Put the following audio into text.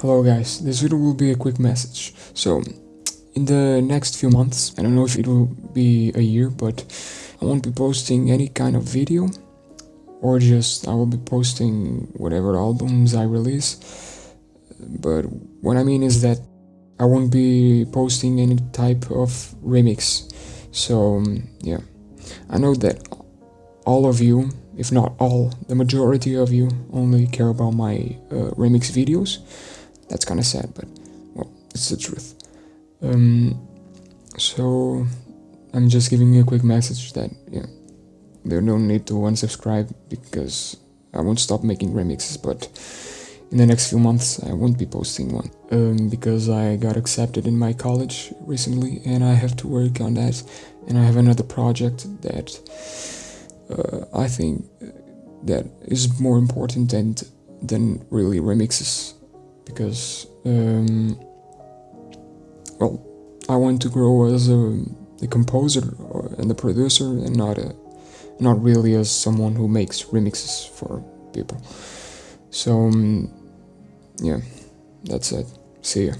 Hello guys, this video will be a quick message. So, in the next few months, I don't know if it will be a year, but I won't be posting any kind of video or just I will be posting whatever albums I release. But what I mean is that I won't be posting any type of remix. So, yeah. I know that all of you, if not all, the majority of you only care about my uh, remix videos. That's kind of sad, but well, it's the truth. Um, so I'm just giving you a quick message that yeah, there's no need to unsubscribe because I won't stop making remixes, but in the next few months I won't be posting one um, because I got accepted in my college recently and I have to work on that and I have another project that uh, I think that is more important than, than really remixes because um, well I want to grow as a, a composer and a producer and not a not really as someone who makes remixes for people. So um, yeah that's it. See ya